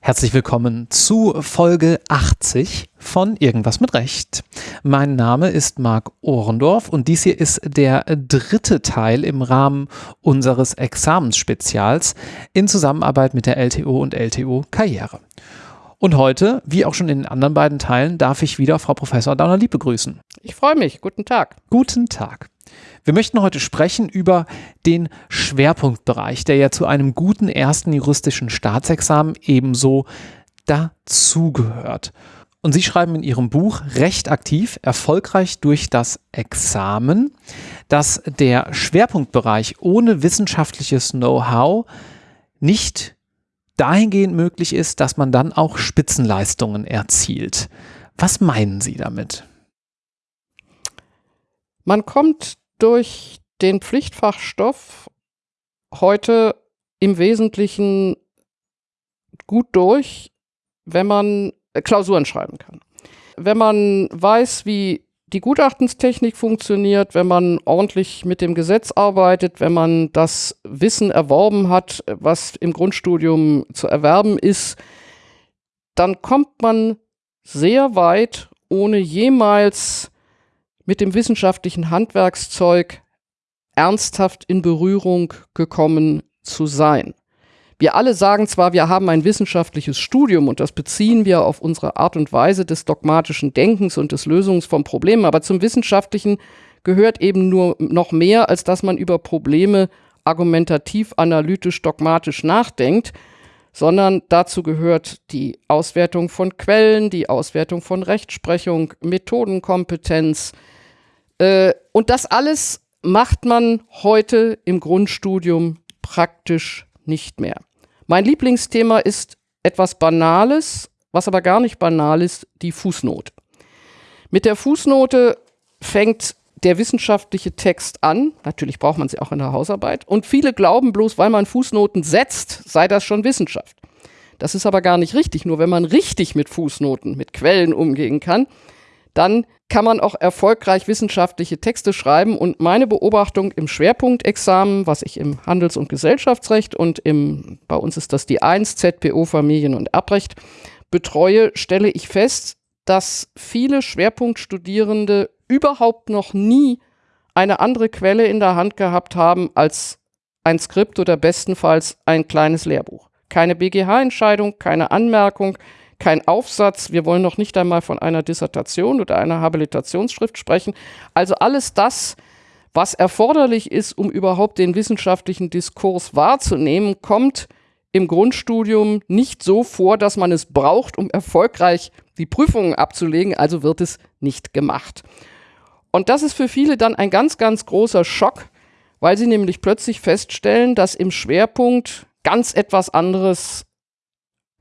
Herzlich willkommen zu Folge 80 von Irgendwas mit Recht. Mein Name ist Marc Ohrendorf und dies hier ist der dritte Teil im Rahmen unseres Examensspezials in Zusammenarbeit mit der LTO und LTO Karriere. Und heute, wie auch schon in den anderen beiden Teilen, darf ich wieder Frau Professor Dauner-Lieb begrüßen. Ich freue mich. Guten Tag. Guten Tag. Wir möchten heute sprechen über den Schwerpunktbereich, der ja zu einem guten ersten juristischen Staatsexamen ebenso dazugehört. Und Sie schreiben in Ihrem Buch recht aktiv, erfolgreich durch das Examen, dass der Schwerpunktbereich ohne wissenschaftliches Know-how nicht dahingehend möglich ist, dass man dann auch Spitzenleistungen erzielt. Was meinen Sie damit? Man kommt durch den Pflichtfachstoff heute im Wesentlichen gut durch, wenn man Klausuren schreiben kann. Wenn man weiß, wie die Gutachtenstechnik funktioniert, wenn man ordentlich mit dem Gesetz arbeitet, wenn man das Wissen erworben hat, was im Grundstudium zu erwerben ist, dann kommt man sehr weit, ohne jemals mit dem wissenschaftlichen Handwerkszeug ernsthaft in Berührung gekommen zu sein. Wir alle sagen zwar, wir haben ein wissenschaftliches Studium und das beziehen wir auf unsere Art und Weise des dogmatischen Denkens und des Lösungs von Problemen, aber zum Wissenschaftlichen gehört eben nur noch mehr, als dass man über Probleme argumentativ, analytisch, dogmatisch nachdenkt, sondern dazu gehört die Auswertung von Quellen, die Auswertung von Rechtsprechung, Methodenkompetenz. Äh, und das alles macht man heute im Grundstudium praktisch nicht mehr. Mein Lieblingsthema ist etwas Banales, was aber gar nicht banal ist, die Fußnote. Mit der Fußnote fängt der wissenschaftliche Text an. Natürlich braucht man sie auch in der Hausarbeit. Und viele glauben bloß, weil man Fußnoten setzt, sei das schon Wissenschaft. Das ist aber gar nicht richtig. Nur wenn man richtig mit Fußnoten, mit Quellen umgehen kann, dann kann man auch erfolgreich wissenschaftliche Texte schreiben. Und meine Beobachtung im Schwerpunktexamen, was ich im Handels- und Gesellschaftsrecht und im, bei uns ist das die 1, ZPO Familien- und Erbrecht, betreue, stelle ich fest, dass viele Schwerpunktstudierende überhaupt noch nie eine andere Quelle in der Hand gehabt haben als ein Skript oder bestenfalls ein kleines Lehrbuch. Keine BGH-Entscheidung, keine Anmerkung, kein Aufsatz, wir wollen noch nicht einmal von einer Dissertation oder einer Habilitationsschrift sprechen. Also alles das, was erforderlich ist, um überhaupt den wissenschaftlichen Diskurs wahrzunehmen, kommt im Grundstudium nicht so vor, dass man es braucht, um erfolgreich die Prüfungen abzulegen, also wird es nicht gemacht. Und das ist für viele dann ein ganz, ganz großer Schock, weil sie nämlich plötzlich feststellen, dass im Schwerpunkt ganz etwas anderes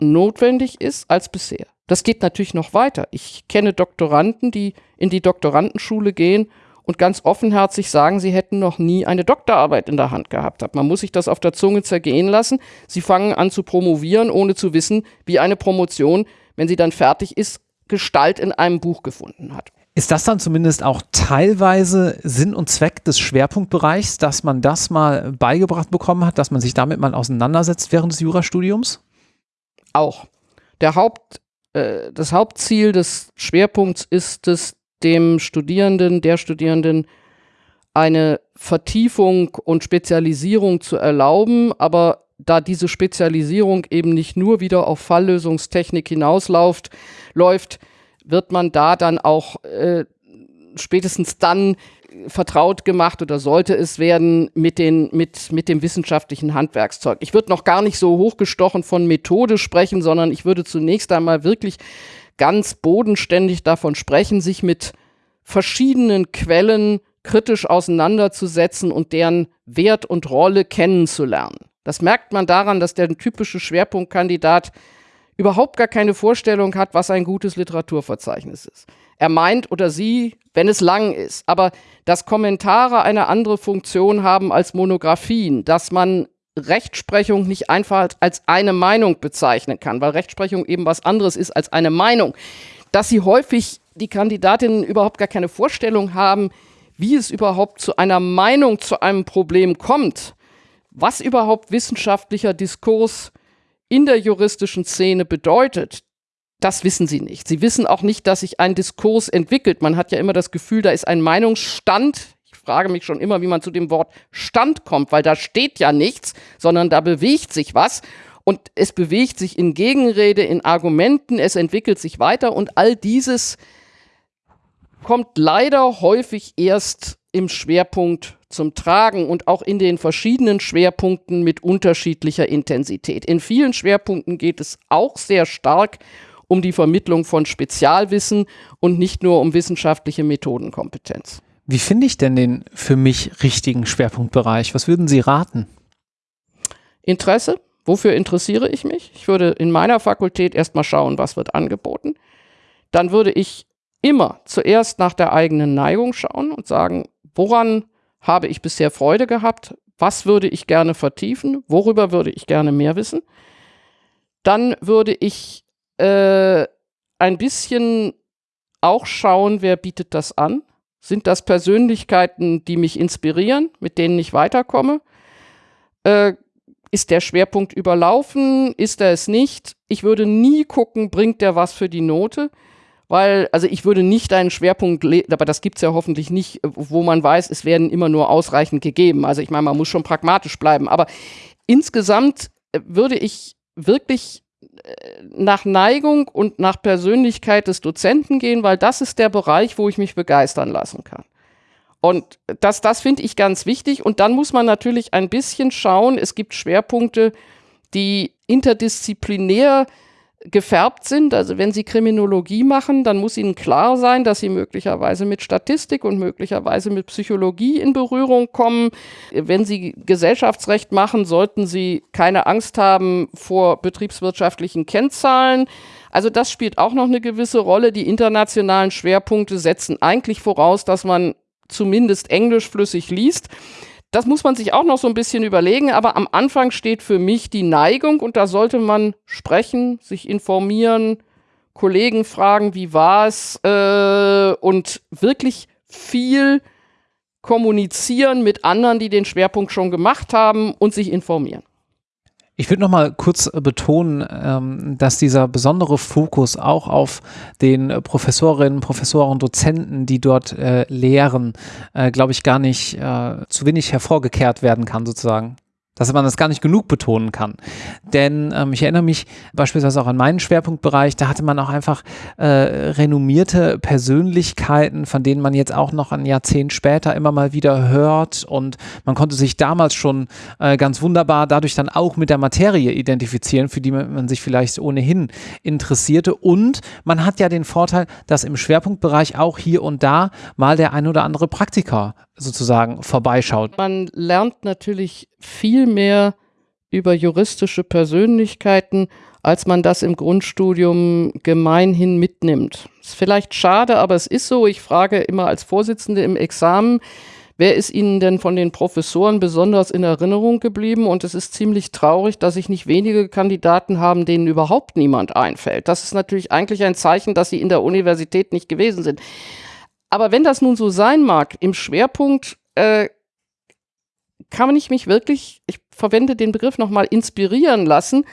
notwendig ist als bisher. Das geht natürlich noch weiter. Ich kenne Doktoranden, die in die Doktorandenschule gehen und ganz offenherzig sagen, sie hätten noch nie eine Doktorarbeit in der Hand gehabt. Man muss sich das auf der Zunge zergehen lassen. Sie fangen an zu promovieren, ohne zu wissen, wie eine Promotion, wenn sie dann fertig ist, Gestalt in einem Buch gefunden hat. Ist das dann zumindest auch teilweise Sinn und Zweck des Schwerpunktbereichs, dass man das mal beigebracht bekommen hat, dass man sich damit mal auseinandersetzt während des Jurastudiums? Auch. Der Haupt, äh, das Hauptziel des Schwerpunkts ist es, dem Studierenden, der Studierenden eine Vertiefung und Spezialisierung zu erlauben, aber da diese Spezialisierung eben nicht nur wieder auf Falllösungstechnik hinausläuft, läuft, wird man da dann auch äh, spätestens dann vertraut gemacht oder sollte es werden mit, den, mit, mit dem wissenschaftlichen Handwerkszeug. Ich würde noch gar nicht so hochgestochen von Methode sprechen, sondern ich würde zunächst einmal wirklich ganz bodenständig davon sprechen, sich mit verschiedenen Quellen kritisch auseinanderzusetzen und deren Wert und Rolle kennenzulernen. Das merkt man daran, dass der typische Schwerpunktkandidat überhaupt gar keine Vorstellung hat, was ein gutes Literaturverzeichnis ist. Er meint oder sie, wenn es lang ist, aber dass Kommentare eine andere Funktion haben als Monographien, dass man Rechtsprechung nicht einfach als eine Meinung bezeichnen kann, weil Rechtsprechung eben was anderes ist als eine Meinung, dass sie häufig die Kandidatinnen überhaupt gar keine Vorstellung haben, wie es überhaupt zu einer Meinung zu einem Problem kommt, was überhaupt wissenschaftlicher Diskurs in der juristischen Szene bedeutet, das wissen sie nicht. Sie wissen auch nicht, dass sich ein Diskurs entwickelt. Man hat ja immer das Gefühl, da ist ein Meinungsstand. Ich frage mich schon immer, wie man zu dem Wort Stand kommt, weil da steht ja nichts, sondern da bewegt sich was. Und es bewegt sich in Gegenrede, in Argumenten, es entwickelt sich weiter und all dieses kommt leider häufig erst im Schwerpunkt zum Tragen und auch in den verschiedenen Schwerpunkten mit unterschiedlicher Intensität. In vielen Schwerpunkten geht es auch sehr stark um die Vermittlung von Spezialwissen und nicht nur um wissenschaftliche Methodenkompetenz. Wie finde ich denn den für mich richtigen Schwerpunktbereich? Was würden Sie raten? Interesse. Wofür interessiere ich mich? Ich würde in meiner Fakultät erstmal schauen, was wird angeboten. Dann würde ich immer zuerst nach der eigenen Neigung schauen und sagen, woran habe ich bisher Freude gehabt? Was würde ich gerne vertiefen? Worüber würde ich gerne mehr wissen? Dann würde ich äh, ein bisschen auch schauen, wer bietet das an. Sind das Persönlichkeiten, die mich inspirieren, mit denen ich weiterkomme? Äh, ist der Schwerpunkt überlaufen? Ist er es nicht? Ich würde nie gucken, bringt der was für die Note? Weil, also ich würde nicht einen Schwerpunkt, aber das gibt es ja hoffentlich nicht, wo man weiß, es werden immer nur ausreichend gegeben. Also ich meine, man muss schon pragmatisch bleiben. Aber insgesamt äh, würde ich wirklich nach Neigung und nach Persönlichkeit des Dozenten gehen, weil das ist der Bereich, wo ich mich begeistern lassen kann. Und das, das finde ich ganz wichtig. Und dann muss man natürlich ein bisschen schauen, es gibt Schwerpunkte, die interdisziplinär gefärbt sind. Also wenn Sie Kriminologie machen, dann muss Ihnen klar sein, dass Sie möglicherweise mit Statistik und möglicherweise mit Psychologie in Berührung kommen. Wenn Sie Gesellschaftsrecht machen, sollten Sie keine Angst haben vor betriebswirtschaftlichen Kennzahlen. Also das spielt auch noch eine gewisse Rolle. Die internationalen Schwerpunkte setzen eigentlich voraus, dass man zumindest Englisch flüssig liest. Das muss man sich auch noch so ein bisschen überlegen, aber am Anfang steht für mich die Neigung und da sollte man sprechen, sich informieren, Kollegen fragen, wie war es äh, und wirklich viel kommunizieren mit anderen, die den Schwerpunkt schon gemacht haben und sich informieren. Ich würde noch mal kurz äh, betonen, ähm, dass dieser besondere Fokus auch auf den Professorinnen, Professoren, Dozenten, die dort äh, lehren, äh, glaube ich, gar nicht äh, zu wenig hervorgekehrt werden kann, sozusagen dass man das gar nicht genug betonen kann. Denn ähm, ich erinnere mich beispielsweise auch an meinen Schwerpunktbereich, da hatte man auch einfach äh, renommierte Persönlichkeiten, von denen man jetzt auch noch ein Jahrzehnt später immer mal wieder hört und man konnte sich damals schon äh, ganz wunderbar dadurch dann auch mit der Materie identifizieren, für die man, sich vielleicht ohnehin interessierte und man hat ja den Vorteil, dass im Schwerpunktbereich auch hier und da mal der ein oder andere Praktiker sozusagen vorbeischaut. Man lernt natürlich viel mehr über juristische Persönlichkeiten, als man das im Grundstudium gemeinhin mitnimmt. Ist vielleicht schade, aber es ist so. Ich frage immer als Vorsitzende im Examen, wer ist Ihnen denn von den Professoren besonders in Erinnerung geblieben? Und es ist ziemlich traurig, dass sich nicht wenige Kandidaten haben, denen überhaupt niemand einfällt. Das ist natürlich eigentlich ein Zeichen, dass sie in der Universität nicht gewesen sind. Aber wenn das nun so sein mag, im Schwerpunkt äh, kann ich mich wirklich, ich verwende den Begriff nochmal, inspirieren lassen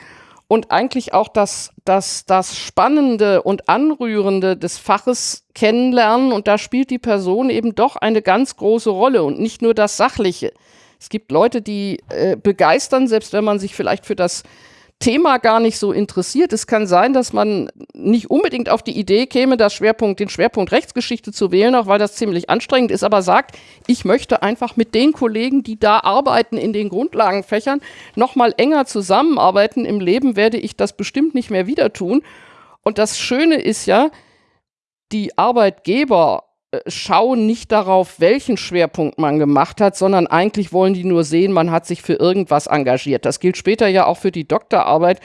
und eigentlich auch das, das, das Spannende und Anrührende des Faches kennenlernen. Und da spielt die Person eben doch eine ganz große Rolle und nicht nur das Sachliche. Es gibt Leute, die äh, begeistern, selbst wenn man sich vielleicht für das Thema gar nicht so interessiert. Es kann sein, dass man nicht unbedingt auf die Idee käme, das Schwerpunkt, den Schwerpunkt Rechtsgeschichte zu wählen, auch weil das ziemlich anstrengend ist, aber sagt, ich möchte einfach mit den Kollegen, die da arbeiten in den Grundlagenfächern, noch mal enger zusammenarbeiten. Im Leben werde ich das bestimmt nicht mehr wieder tun. Und das Schöne ist ja, die Arbeitgeber schauen nicht darauf, welchen Schwerpunkt man gemacht hat, sondern eigentlich wollen die nur sehen, man hat sich für irgendwas engagiert. Das gilt später ja auch für die Doktorarbeit.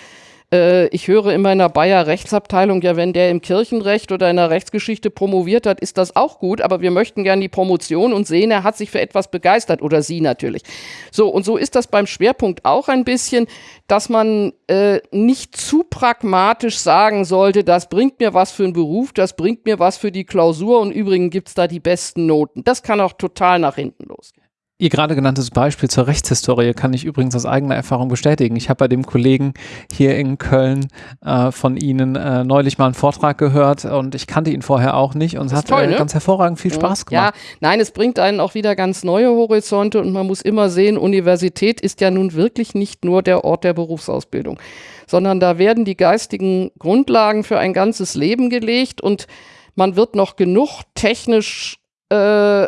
Äh, ich höre immer in der Bayer Rechtsabteilung, ja, wenn der im Kirchenrecht oder in der Rechtsgeschichte promoviert hat, ist das auch gut, aber wir möchten gerne die Promotion und sehen, er hat sich für etwas begeistert oder sie natürlich. So, und so ist das beim Schwerpunkt auch ein bisschen, dass man äh, nicht zu pragmatisch sagen sollte, das bringt mir was für einen Beruf, das bringt mir was für die Klausur und übrigens gibt es da die besten Noten. Das kann auch total nach hinten losgehen. Ihr gerade genanntes Beispiel zur Rechtshistorie kann ich übrigens aus eigener Erfahrung bestätigen. Ich habe bei dem Kollegen hier in Köln äh, von Ihnen äh, neulich mal einen Vortrag gehört und ich kannte ihn vorher auch nicht und es hat toll, äh, ne? ganz hervorragend viel Spaß gemacht. Ja, nein, es bringt einen auch wieder ganz neue Horizonte und man muss immer sehen, Universität ist ja nun wirklich nicht nur der Ort der Berufsausbildung, sondern da werden die geistigen Grundlagen für ein ganzes Leben gelegt und man wird noch genug technisch äh,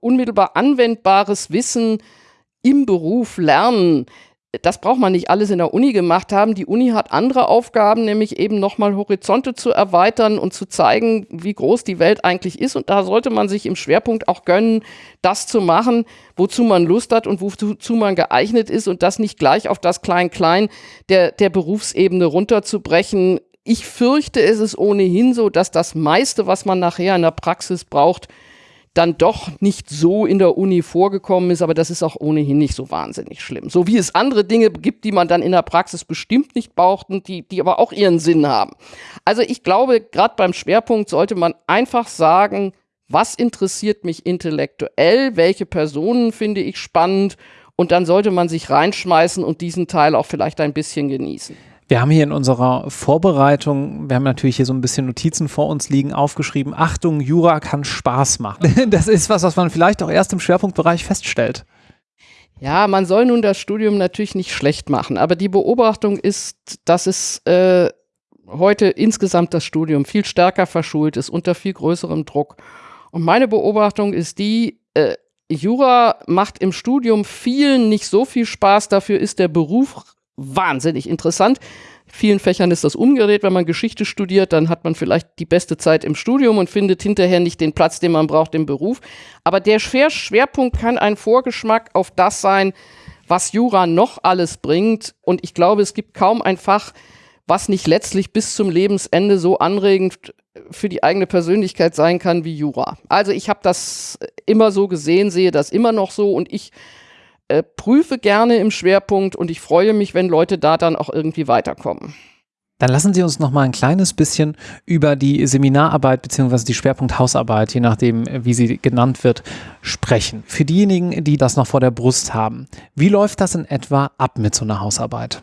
unmittelbar anwendbares Wissen im Beruf lernen. Das braucht man nicht alles in der Uni gemacht haben. Die Uni hat andere Aufgaben, nämlich eben nochmal Horizonte zu erweitern und zu zeigen, wie groß die Welt eigentlich ist. Und da sollte man sich im Schwerpunkt auch gönnen, das zu machen, wozu man Lust hat und wozu man geeignet ist und das nicht gleich auf das Klein-Klein der, der Berufsebene runterzubrechen. Ich fürchte, es ist ohnehin so, dass das meiste, was man nachher in der Praxis braucht, dann doch nicht so in der Uni vorgekommen ist, aber das ist auch ohnehin nicht so wahnsinnig schlimm. So wie es andere Dinge gibt, die man dann in der Praxis bestimmt nicht braucht und die, die aber auch ihren Sinn haben. Also ich glaube, gerade beim Schwerpunkt sollte man einfach sagen, was interessiert mich intellektuell, welche Personen finde ich spannend und dann sollte man sich reinschmeißen und diesen Teil auch vielleicht ein bisschen genießen. Wir haben hier in unserer Vorbereitung, wir haben natürlich hier so ein bisschen Notizen vor uns liegen, aufgeschrieben, Achtung, Jura kann Spaß machen. Das ist was, was man vielleicht auch erst im Schwerpunktbereich feststellt. Ja, man soll nun das Studium natürlich nicht schlecht machen, aber die Beobachtung ist, dass es äh, heute insgesamt das Studium viel stärker verschult ist, unter viel größerem Druck. Und meine Beobachtung ist die, äh, Jura macht im Studium vielen nicht so viel Spaß, dafür ist der Beruf wahnsinnig interessant. In vielen Fächern ist das umgedreht. Wenn man Geschichte studiert, dann hat man vielleicht die beste Zeit im Studium und findet hinterher nicht den Platz, den man braucht im Beruf. Aber der Schwerpunkt kann ein Vorgeschmack auf das sein, was Jura noch alles bringt. Und ich glaube, es gibt kaum ein Fach, was nicht letztlich bis zum Lebensende so anregend für die eigene Persönlichkeit sein kann wie Jura. Also ich habe das immer so gesehen, sehe das immer noch so und ich äh, prüfe gerne im Schwerpunkt und ich freue mich, wenn Leute da dann auch irgendwie weiterkommen. Dann lassen Sie uns noch mal ein kleines bisschen über die Seminararbeit bzw. die Schwerpunkt-Hausarbeit, je nachdem, wie sie genannt wird, sprechen. Für diejenigen, die das noch vor der Brust haben, wie läuft das in etwa ab mit so einer Hausarbeit?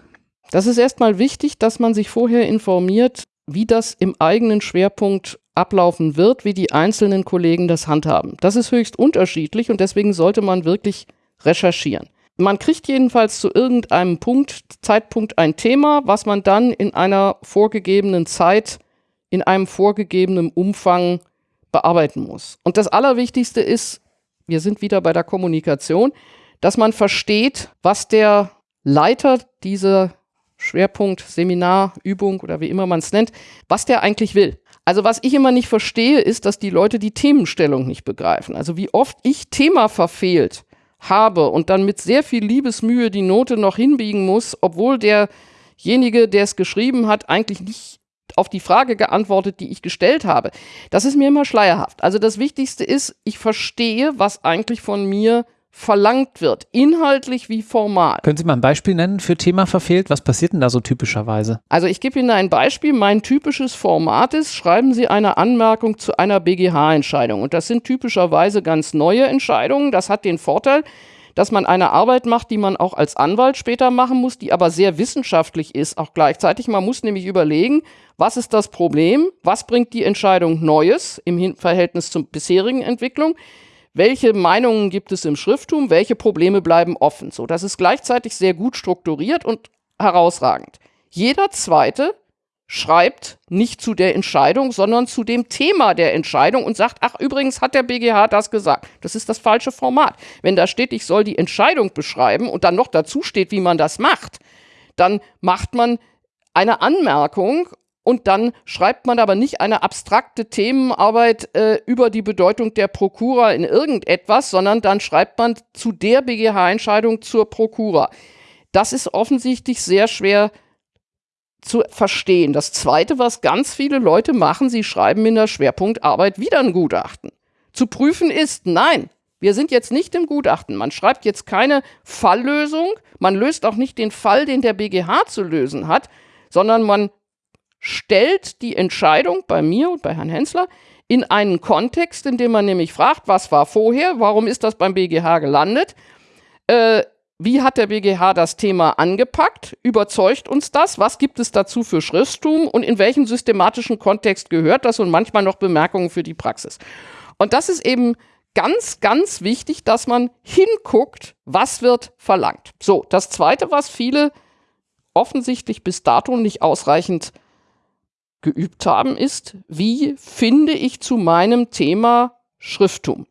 Das ist erstmal wichtig, dass man sich vorher informiert, wie das im eigenen Schwerpunkt ablaufen wird, wie die einzelnen Kollegen das handhaben. Das ist höchst unterschiedlich und deswegen sollte man wirklich recherchieren. Man kriegt jedenfalls zu irgendeinem Punkt, Zeitpunkt ein Thema, was man dann in einer vorgegebenen Zeit, in einem vorgegebenen Umfang bearbeiten muss. Und das Allerwichtigste ist, wir sind wieder bei der Kommunikation, dass man versteht, was der Leiter dieser Schwerpunkt, Seminar, Übung oder wie immer man es nennt, was der eigentlich will. Also was ich immer nicht verstehe, ist, dass die Leute die Themenstellung nicht begreifen. Also wie oft ich Thema verfehlt habe und dann mit sehr viel Liebesmühe die Note noch hinbiegen muss, obwohl derjenige, der es geschrieben hat, eigentlich nicht auf die Frage geantwortet, die ich gestellt habe. Das ist mir immer schleierhaft. Also das Wichtigste ist, ich verstehe, was eigentlich von mir verlangt wird, inhaltlich wie formal. Können Sie mal ein Beispiel nennen für Thema verfehlt? Was passiert denn da so typischerweise? Also ich gebe Ihnen ein Beispiel. Mein typisches Format ist, schreiben Sie eine Anmerkung zu einer BGH-Entscheidung. Und das sind typischerweise ganz neue Entscheidungen. Das hat den Vorteil, dass man eine Arbeit macht, die man auch als Anwalt später machen muss, die aber sehr wissenschaftlich ist, auch gleichzeitig. Man muss nämlich überlegen, was ist das Problem? Was bringt die Entscheidung Neues im Verhältnis zur bisherigen Entwicklung? Welche Meinungen gibt es im Schrifttum, welche Probleme bleiben offen. So, das ist gleichzeitig sehr gut strukturiert und herausragend. Jeder zweite schreibt nicht zu der Entscheidung, sondern zu dem Thema der Entscheidung und sagt, ach übrigens hat der BGH das gesagt. Das ist das falsche Format. Wenn da steht, ich soll die Entscheidung beschreiben und dann noch dazu steht, wie man das macht, dann macht man eine Anmerkung und dann schreibt man aber nicht eine abstrakte Themenarbeit äh, über die Bedeutung der Prokura in irgendetwas, sondern dann schreibt man zu der BGH-Entscheidung zur Prokura. Das ist offensichtlich sehr schwer zu verstehen. Das Zweite, was ganz viele Leute machen, sie schreiben in der Schwerpunktarbeit wieder ein Gutachten. Zu prüfen ist, nein, wir sind jetzt nicht im Gutachten. Man schreibt jetzt keine Falllösung, man löst auch nicht den Fall, den der BGH zu lösen hat, sondern man stellt die Entscheidung bei mir und bei Herrn Hensler in einen Kontext, in dem man nämlich fragt, was war vorher, warum ist das beim BGH gelandet, äh, wie hat der BGH das Thema angepackt, überzeugt uns das, was gibt es dazu für Schrifttum? Und in welchem systematischen Kontext gehört das? Und manchmal noch Bemerkungen für die Praxis. Und das ist eben ganz, ganz wichtig, dass man hinguckt, was wird verlangt. So, das Zweite, was viele offensichtlich bis dato nicht ausreichend geübt haben, ist, wie finde ich zu meinem Thema Schrifttum?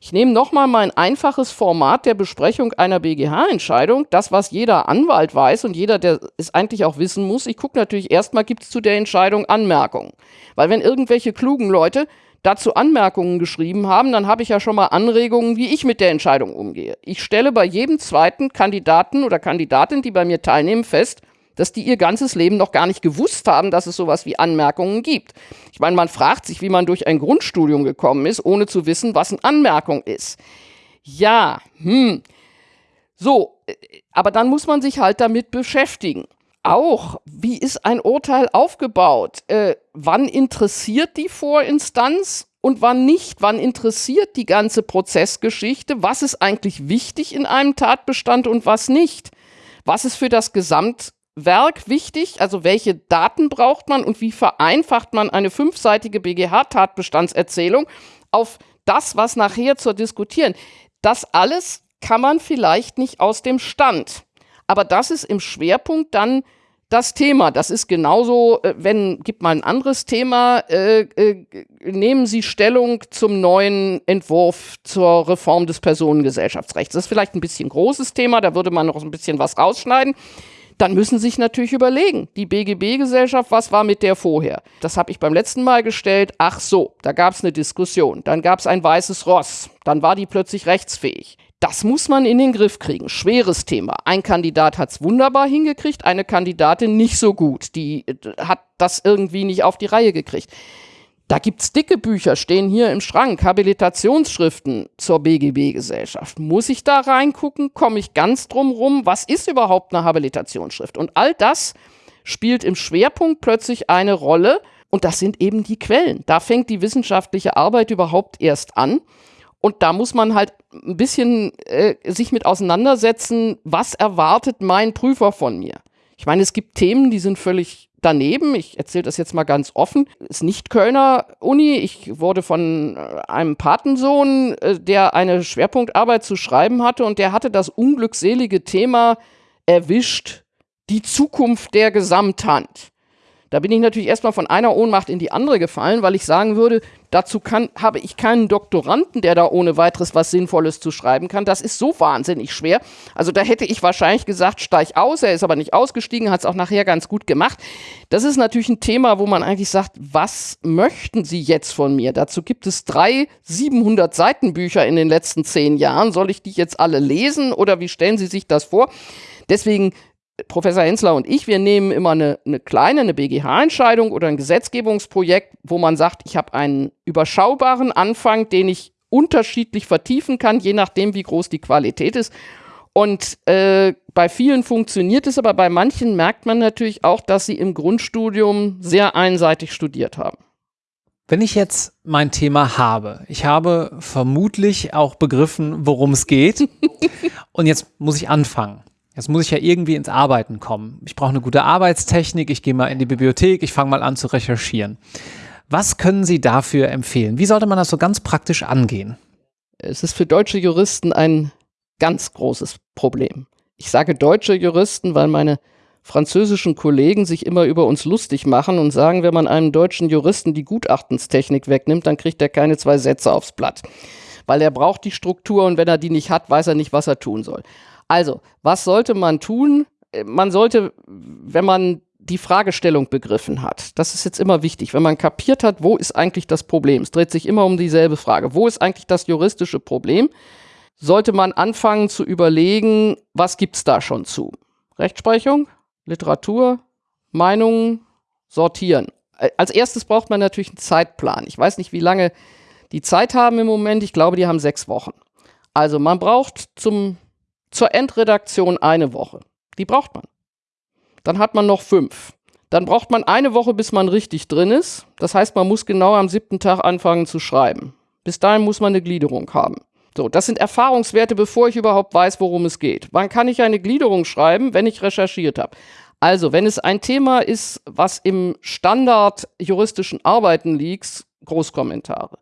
Ich nehme nochmal mein einfaches Format der Besprechung einer BGH-Entscheidung, das, was jeder Anwalt weiß und jeder, der es eigentlich auch wissen muss. Ich gucke natürlich erstmal, gibt es zu der Entscheidung Anmerkungen. Weil wenn irgendwelche klugen Leute dazu Anmerkungen geschrieben haben, dann habe ich ja schon mal Anregungen, wie ich mit der Entscheidung umgehe. Ich stelle bei jedem zweiten Kandidaten oder Kandidatin, die bei mir teilnehmen, fest, dass die ihr ganzes Leben noch gar nicht gewusst haben, dass es sowas wie Anmerkungen gibt. Ich meine, man fragt sich, wie man durch ein Grundstudium gekommen ist, ohne zu wissen, was eine Anmerkung ist. Ja, hm. So, äh, aber dann muss man sich halt damit beschäftigen. Auch, wie ist ein Urteil aufgebaut? Äh, wann interessiert die Vorinstanz und wann nicht? Wann interessiert die ganze Prozessgeschichte? Was ist eigentlich wichtig in einem Tatbestand und was nicht? Was ist für das Gesamt Werk wichtig, also welche Daten braucht man und wie vereinfacht man eine fünfseitige BGH-Tatbestandserzählung auf das, was nachher zu diskutieren. Das alles kann man vielleicht nicht aus dem Stand. Aber das ist im Schwerpunkt dann das Thema. Das ist genauso, äh, wenn, gibt mal ein anderes Thema, äh, äh, nehmen Sie Stellung zum neuen Entwurf zur Reform des Personengesellschaftsrechts. Das ist vielleicht ein bisschen großes Thema, da würde man noch ein bisschen was rausschneiden dann müssen sich natürlich überlegen, die BGB-Gesellschaft, was war mit der vorher? Das habe ich beim letzten Mal gestellt. Ach so, da gab es eine Diskussion. Dann gab es ein weißes Ross. Dann war die plötzlich rechtsfähig. Das muss man in den Griff kriegen. Schweres Thema. Ein Kandidat hat es wunderbar hingekriegt, eine Kandidatin nicht so gut. Die äh, hat das irgendwie nicht auf die Reihe gekriegt. Da gibt es dicke Bücher, stehen hier im Schrank, Habilitationsschriften zur BGB-Gesellschaft. Muss ich da reingucken? Komme ich ganz drum rum? Was ist überhaupt eine Habilitationsschrift? Und all das spielt im Schwerpunkt plötzlich eine Rolle. Und das sind eben die Quellen. Da fängt die wissenschaftliche Arbeit überhaupt erst an. Und da muss man halt ein bisschen äh, sich mit auseinandersetzen, was erwartet mein Prüfer von mir. Ich meine, es gibt Themen, die sind völlig daneben, ich erzähle das jetzt mal ganz offen, ist nicht Kölner Uni. Ich wurde von äh, einem Patensohn, äh, der eine Schwerpunktarbeit zu schreiben hatte und der hatte das unglückselige Thema erwischt, die Zukunft der Gesamthand. Da bin ich natürlich erstmal von einer Ohnmacht in die andere gefallen, weil ich sagen würde, dazu kann, habe ich keinen Doktoranden, der da ohne weiteres was Sinnvolles zu schreiben kann. Das ist so wahnsinnig schwer. Also da hätte ich wahrscheinlich gesagt, steig aus. Er ist aber nicht ausgestiegen, hat es auch nachher ganz gut gemacht. Das ist natürlich ein Thema, wo man eigentlich sagt, was möchten Sie jetzt von mir? Dazu gibt es drei 700 Seiten Bücher in den letzten zehn Jahren. Soll ich die jetzt alle lesen oder wie stellen Sie sich das vor? Deswegen Professor Hensler und ich, wir nehmen immer eine, eine kleine, eine BGH-Entscheidung oder ein Gesetzgebungsprojekt, wo man sagt, ich habe einen überschaubaren Anfang, den ich unterschiedlich vertiefen kann, je nachdem, wie groß die Qualität ist. Und äh, bei vielen funktioniert es, aber bei manchen merkt man natürlich auch, dass sie im Grundstudium sehr einseitig studiert haben. Wenn ich jetzt mein Thema habe, ich habe vermutlich auch begriffen, worum es geht. und jetzt muss ich anfangen. Jetzt muss ich ja irgendwie ins Arbeiten kommen. Ich brauche eine gute Arbeitstechnik, ich gehe mal in die Bibliothek, ich fange mal an zu recherchieren. Was können Sie dafür empfehlen? Wie sollte man das so ganz praktisch angehen? Es ist für deutsche Juristen ein ganz großes Problem. Ich sage deutsche Juristen, weil meine französischen Kollegen sich immer über uns lustig machen und sagen, wenn man einem deutschen Juristen die Gutachtenstechnik wegnimmt, dann kriegt er keine zwei Sätze aufs Blatt. Weil er braucht die Struktur und wenn er die nicht hat, weiß er nicht, was er tun soll. Also, was sollte man tun? Äh, man sollte, wenn man die Fragestellung begriffen hat, das ist jetzt immer wichtig, wenn man kapiert hat, wo ist eigentlich das Problem? Es dreht sich immer um dieselbe Frage. Wo ist eigentlich das juristische Problem? Sollte man anfangen zu überlegen, was gibt es da schon zu? Rechtsprechung, Literatur, Meinungen sortieren. Äh, als erstes braucht man natürlich einen Zeitplan. Ich weiß nicht, wie lange die Zeit haben im Moment. Ich glaube, die haben sechs Wochen. Also man braucht zum, zur Endredaktion eine Woche. Die braucht man. Dann hat man noch fünf. Dann braucht man eine Woche, bis man richtig drin ist. Das heißt, man muss genau am siebten Tag anfangen zu schreiben. Bis dahin muss man eine Gliederung haben. So, das sind Erfahrungswerte, bevor ich überhaupt weiß, worum es geht. Wann kann ich eine Gliederung schreiben, wenn ich recherchiert habe? Also, wenn es ein Thema ist, was im Standard juristischen Arbeiten liegt, Großkommentare.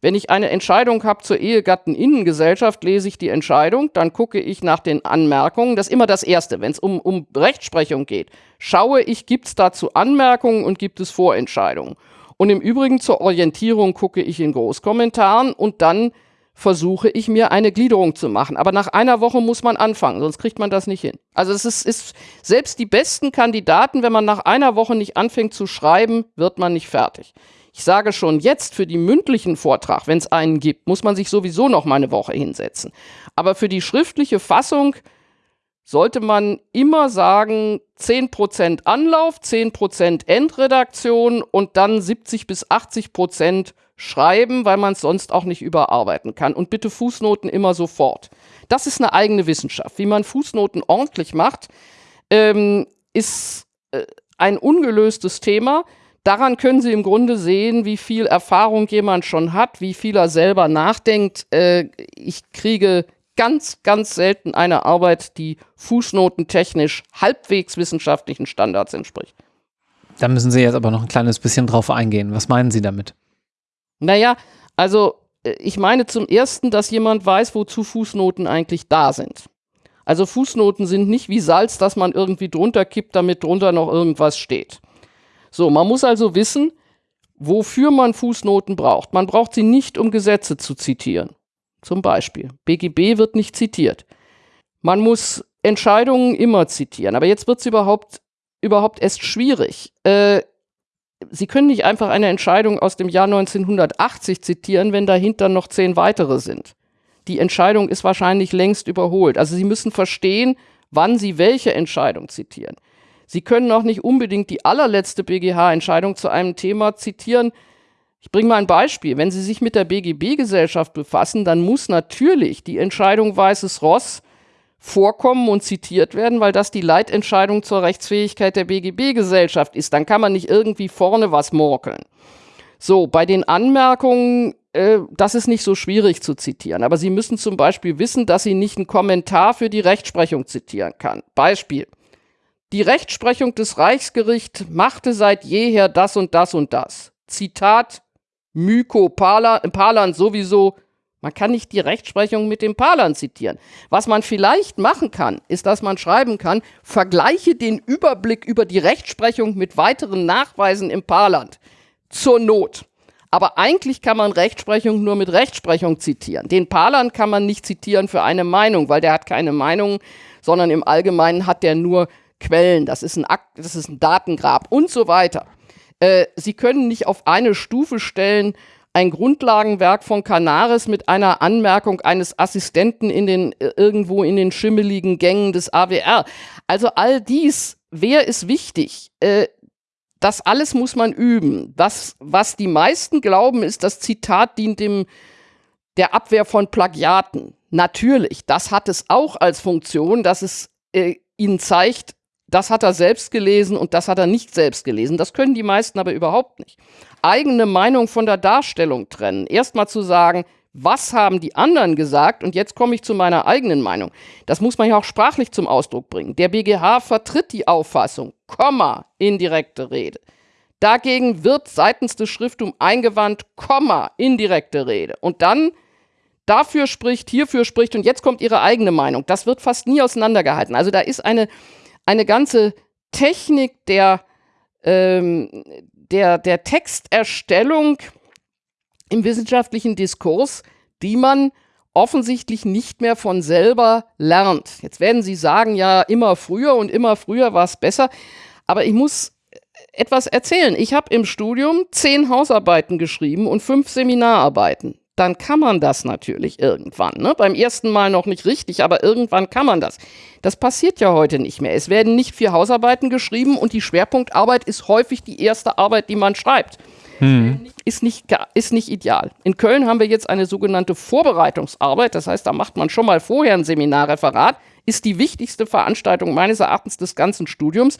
Wenn ich eine Entscheidung habe zur Ehegatteninnengesellschaft, lese ich die Entscheidung, dann gucke ich nach den Anmerkungen. Das ist immer das Erste, wenn es um, um Rechtsprechung geht. Schaue ich, gibt es dazu Anmerkungen und gibt es Vorentscheidungen. Und im Übrigen zur Orientierung gucke ich in Großkommentaren und dann versuche ich mir eine Gliederung zu machen. Aber nach einer Woche muss man anfangen, sonst kriegt man das nicht hin. Also es ist, ist selbst die besten Kandidaten, wenn man nach einer Woche nicht anfängt zu schreiben, wird man nicht fertig. Ich sage schon jetzt für die mündlichen Vortrag, wenn es einen gibt, muss man sich sowieso noch mal eine Woche hinsetzen. Aber für die schriftliche Fassung sollte man immer sagen, 10% Anlauf, 10% Endredaktion und dann 70 bis 80% schreiben, weil man es sonst auch nicht überarbeiten kann. Und bitte Fußnoten immer sofort. Das ist eine eigene Wissenschaft. Wie man Fußnoten ordentlich macht, ähm, ist äh, ein ungelöstes Thema. Daran können Sie im Grunde sehen, wie viel Erfahrung jemand schon hat, wie viel er selber nachdenkt. Äh, ich kriege ganz, ganz selten eine Arbeit, die fußnotentechnisch halbwegs wissenschaftlichen Standards entspricht. Da müssen Sie jetzt aber noch ein kleines bisschen drauf eingehen. Was meinen Sie damit? Naja, also äh, ich meine zum Ersten, dass jemand weiß, wozu Fußnoten eigentlich da sind. Also Fußnoten sind nicht wie Salz, das man irgendwie drunter kippt, damit drunter noch irgendwas steht. So, man muss also wissen, wofür man Fußnoten braucht. Man braucht sie nicht, um Gesetze zu zitieren. Zum Beispiel. BGB wird nicht zitiert. Man muss Entscheidungen immer zitieren. Aber jetzt wird es überhaupt, überhaupt erst schwierig. Äh, Sie können nicht einfach eine Entscheidung aus dem Jahr 1980 zitieren, wenn dahinter noch zehn weitere sind. Die Entscheidung ist wahrscheinlich längst überholt. Also Sie müssen verstehen, wann Sie welche Entscheidung zitieren. Sie können auch nicht unbedingt die allerletzte BGH-Entscheidung zu einem Thema zitieren. Ich bringe mal ein Beispiel. Wenn Sie sich mit der BGB-Gesellschaft befassen, dann muss natürlich die Entscheidung Weißes Ross vorkommen und zitiert werden, weil das die Leitentscheidung zur Rechtsfähigkeit der BGB-Gesellschaft ist. Dann kann man nicht irgendwie vorne was morkeln. So, bei den Anmerkungen, äh, das ist nicht so schwierig zu zitieren, aber Sie müssen zum Beispiel wissen, dass Sie nicht einen Kommentar für die Rechtsprechung zitieren kann. Beispiel. Die Rechtsprechung des Reichsgerichts machte seit jeher das und das und das. Zitat Myko Palan sowieso man kann nicht die Rechtsprechung mit dem Palan zitieren. Was man vielleicht machen kann, ist, dass man schreiben kann, vergleiche den Überblick über die Rechtsprechung mit weiteren Nachweisen im Parland. Zur Not. Aber eigentlich kann man Rechtsprechung nur mit Rechtsprechung zitieren. Den Palan kann man nicht zitieren für eine Meinung, weil der hat keine Meinung, sondern im Allgemeinen hat der nur Quellen. Das ist ein Akt, das ist ein Datengrab und so weiter. Äh, Sie können nicht auf eine Stufe stellen, ein Grundlagenwerk von Canaris mit einer Anmerkung eines Assistenten in den, äh, irgendwo in den schimmeligen Gängen des AWR. Also all dies, wer ist wichtig? Äh, das alles muss man üben. Das, was die meisten glauben, ist, das Zitat dient dem, der Abwehr von Plagiaten. Natürlich, das hat es auch als Funktion, dass es äh, ihnen zeigt, das hat er selbst gelesen und das hat er nicht selbst gelesen. Das können die meisten aber überhaupt nicht. Eigene Meinung von der Darstellung trennen. Erstmal zu sagen, was haben die anderen gesagt und jetzt komme ich zu meiner eigenen Meinung. Das muss man ja auch sprachlich zum Ausdruck bringen. Der BGH vertritt die Auffassung, Komma, indirekte Rede. Dagegen wird seitens des Schriftums eingewandt, Komma, indirekte Rede. Und dann dafür spricht, hierfür spricht und jetzt kommt ihre eigene Meinung. Das wird fast nie auseinandergehalten. Also da ist eine eine ganze Technik der, ähm, der, der Texterstellung im wissenschaftlichen Diskurs, die man offensichtlich nicht mehr von selber lernt. Jetzt werden Sie sagen, ja, immer früher und immer früher war es besser. Aber ich muss etwas erzählen. Ich habe im Studium zehn Hausarbeiten geschrieben und fünf Seminararbeiten. Dann kann man das natürlich irgendwann. Ne? Beim ersten Mal noch nicht richtig, aber irgendwann kann man das. Das passiert ja heute nicht mehr. Es werden nicht vier Hausarbeiten geschrieben und die Schwerpunktarbeit ist häufig die erste Arbeit, die man schreibt. Hm. Ist, nicht, ist nicht ideal. In Köln haben wir jetzt eine sogenannte Vorbereitungsarbeit. Das heißt, da macht man schon mal vorher ein Seminarreferat. Ist die wichtigste Veranstaltung meines Erachtens des ganzen Studiums.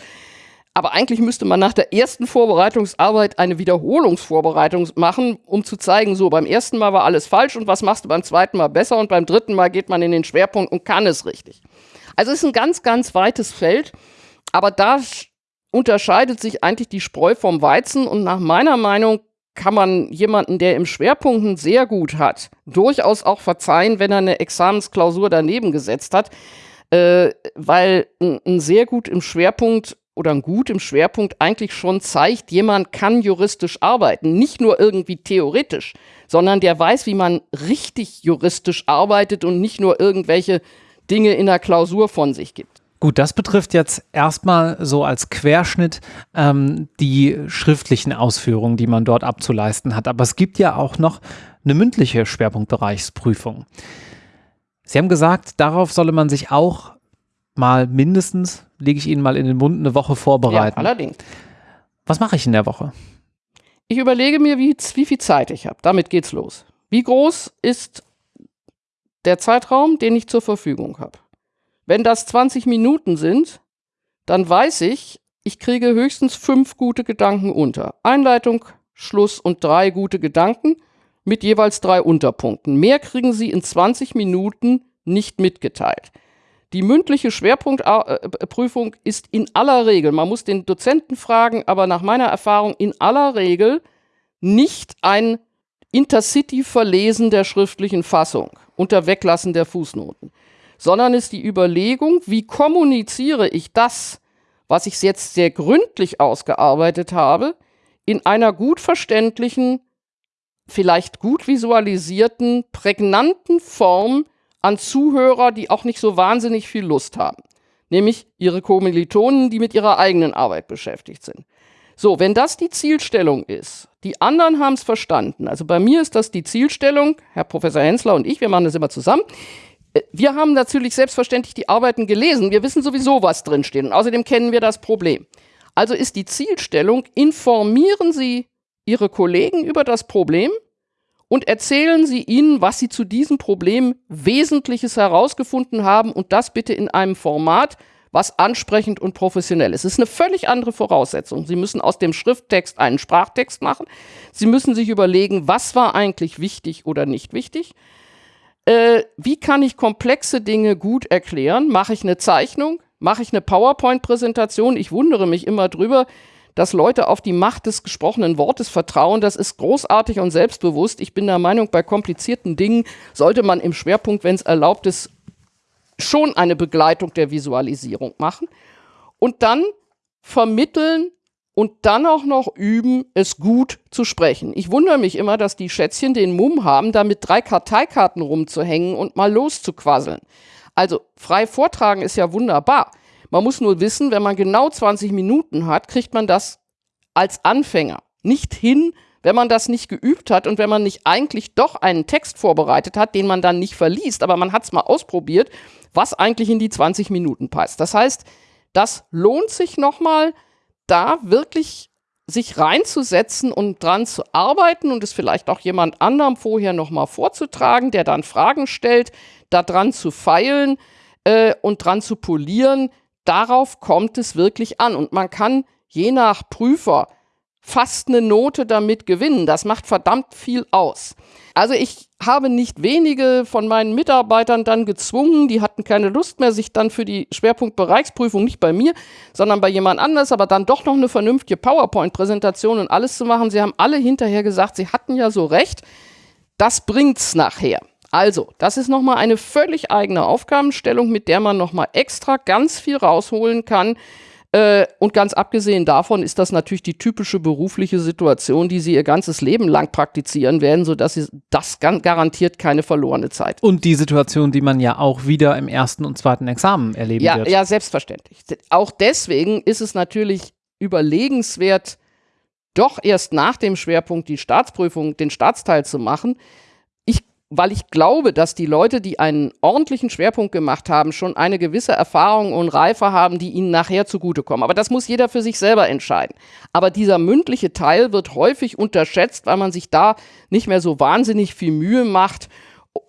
Aber eigentlich müsste man nach der ersten Vorbereitungsarbeit eine Wiederholungsvorbereitung machen, um zu zeigen, so beim ersten Mal war alles falsch und was machst du beim zweiten Mal besser und beim dritten Mal geht man in den Schwerpunkt und kann es richtig. Also es ist ein ganz, ganz weites Feld, aber da unterscheidet sich eigentlich die Spreu vom Weizen und nach meiner Meinung kann man jemanden, der im Schwerpunkten sehr gut hat, durchaus auch verzeihen, wenn er eine Examensklausur daneben gesetzt hat, äh, weil ein sehr gut im Schwerpunkt oder ein Gut im Schwerpunkt eigentlich schon zeigt, jemand kann juristisch arbeiten. Nicht nur irgendwie theoretisch, sondern der weiß, wie man richtig juristisch arbeitet und nicht nur irgendwelche Dinge in der Klausur von sich gibt. Gut, das betrifft jetzt erstmal so als Querschnitt ähm, die schriftlichen Ausführungen, die man dort abzuleisten hat. Aber es gibt ja auch noch eine mündliche Schwerpunktbereichsprüfung. Sie haben gesagt, darauf solle man sich auch mal mindestens, lege ich Ihnen mal in den Mund, eine Woche vorbereiten. Ja, allerdings. Was mache ich in der Woche? Ich überlege mir, wie, wie viel Zeit ich habe. Damit geht's los. Wie groß ist der Zeitraum, den ich zur Verfügung habe? Wenn das 20 Minuten sind, dann weiß ich, ich kriege höchstens fünf gute Gedanken unter. Einleitung, Schluss und drei gute Gedanken mit jeweils drei Unterpunkten. Mehr kriegen Sie in 20 Minuten nicht mitgeteilt. Die mündliche Schwerpunktprüfung ist in aller Regel, man muss den Dozenten fragen, aber nach meiner Erfahrung in aller Regel nicht ein Intercity-Verlesen der schriftlichen Fassung unter Weglassen der Fußnoten, sondern ist die Überlegung, wie kommuniziere ich das, was ich jetzt sehr gründlich ausgearbeitet habe, in einer gut verständlichen, vielleicht gut visualisierten, prägnanten Form, an Zuhörer, die auch nicht so wahnsinnig viel Lust haben. Nämlich ihre Kommilitonen, die mit ihrer eigenen Arbeit beschäftigt sind. So, wenn das die Zielstellung ist, die anderen haben es verstanden. Also bei mir ist das die Zielstellung, Herr Professor Hensler und ich, wir machen das immer zusammen. Äh, wir haben natürlich selbstverständlich die Arbeiten gelesen. Wir wissen sowieso, was drinsteht. Und außerdem kennen wir das Problem. Also ist die Zielstellung, informieren Sie Ihre Kollegen über das Problem und erzählen Sie ihnen, was Sie zu diesem Problem Wesentliches herausgefunden haben und das bitte in einem Format, was ansprechend und professionell ist. Es ist eine völlig andere Voraussetzung. Sie müssen aus dem Schrifttext einen Sprachtext machen. Sie müssen sich überlegen, was war eigentlich wichtig oder nicht wichtig. Äh, wie kann ich komplexe Dinge gut erklären? Mache ich eine Zeichnung? Mache ich eine PowerPoint-Präsentation? Ich wundere mich immer drüber, dass Leute auf die Macht des gesprochenen Wortes vertrauen. Das ist großartig und selbstbewusst. Ich bin der Meinung, bei komplizierten Dingen sollte man im Schwerpunkt, wenn es erlaubt ist, schon eine Begleitung der Visualisierung machen. Und dann vermitteln und dann auch noch üben, es gut zu sprechen. Ich wundere mich immer, dass die Schätzchen den Mumm haben, da mit drei Karteikarten rumzuhängen und mal loszuquasseln. Also frei vortragen ist ja wunderbar. Man muss nur wissen, wenn man genau 20 Minuten hat, kriegt man das als Anfänger nicht hin, wenn man das nicht geübt hat und wenn man nicht eigentlich doch einen Text vorbereitet hat, den man dann nicht verliest, aber man hat es mal ausprobiert, was eigentlich in die 20 Minuten passt. Das heißt, das lohnt sich nochmal, da wirklich sich reinzusetzen und dran zu arbeiten und es vielleicht auch jemand anderem vorher nochmal vorzutragen, der dann Fragen stellt, da dran zu feilen äh, und dran zu polieren, darauf kommt es wirklich an. Und man kann je nach Prüfer fast eine Note damit gewinnen. Das macht verdammt viel aus. Also ich habe nicht wenige von meinen Mitarbeitern dann gezwungen, die hatten keine Lust mehr, sich dann für die Schwerpunktbereichsprüfung nicht bei mir, sondern bei jemand anders, aber dann doch noch eine vernünftige PowerPoint-Präsentation und alles zu machen. Sie haben alle hinterher gesagt, sie hatten ja so recht. Das bringt's nachher. Also, das ist nochmal eine völlig eigene Aufgabenstellung, mit der man nochmal extra ganz viel rausholen kann. Äh, und ganz abgesehen davon ist das natürlich die typische berufliche Situation, die sie ihr ganzes Leben lang praktizieren werden, sodass sie das garantiert keine verlorene Zeit. Und die Situation, die man ja auch wieder im ersten und zweiten Examen erleben ja, wird. Ja, selbstverständlich. Auch deswegen ist es natürlich überlegenswert, doch erst nach dem Schwerpunkt die Staatsprüfung, den Staatsteil zu machen, weil ich glaube, dass die Leute, die einen ordentlichen Schwerpunkt gemacht haben, schon eine gewisse Erfahrung und Reife haben, die ihnen nachher zugutekommen. Aber das muss jeder für sich selber entscheiden. Aber dieser mündliche Teil wird häufig unterschätzt, weil man sich da nicht mehr so wahnsinnig viel Mühe macht.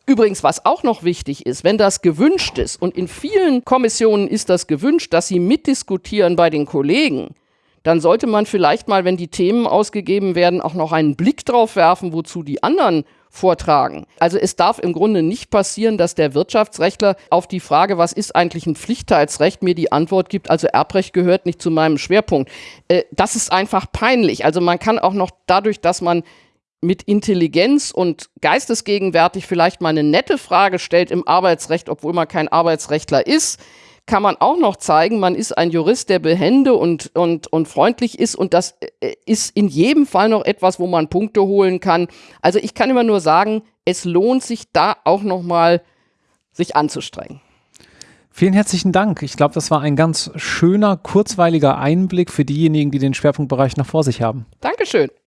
Übrigens, was auch noch wichtig ist, wenn das gewünscht ist, und in vielen Kommissionen ist das gewünscht, dass sie mitdiskutieren bei den Kollegen, dann sollte man vielleicht mal, wenn die Themen ausgegeben werden, auch noch einen Blick drauf werfen, wozu die anderen vortragen. Also es darf im Grunde nicht passieren, dass der Wirtschaftsrechtler auf die Frage, was ist eigentlich ein Pflichtteilsrecht, mir die Antwort gibt, also Erbrecht gehört nicht zu meinem Schwerpunkt. Äh, das ist einfach peinlich. Also man kann auch noch dadurch, dass man mit Intelligenz und geistesgegenwärtig vielleicht mal eine nette Frage stellt im Arbeitsrecht, obwohl man kein Arbeitsrechtler ist, kann man auch noch zeigen, man ist ein Jurist, der behende und, und, und freundlich ist und das äh, ist in jedem Fall noch etwas, wo man Punkte holen kann. Also ich kann immer nur sagen, es lohnt sich da auch noch mal sich anzustrengen. Vielen herzlichen Dank. Ich glaube, das war ein ganz schöner, kurzweiliger Einblick für diejenigen, die den Schwerpunktbereich noch vor sich haben. Dankeschön.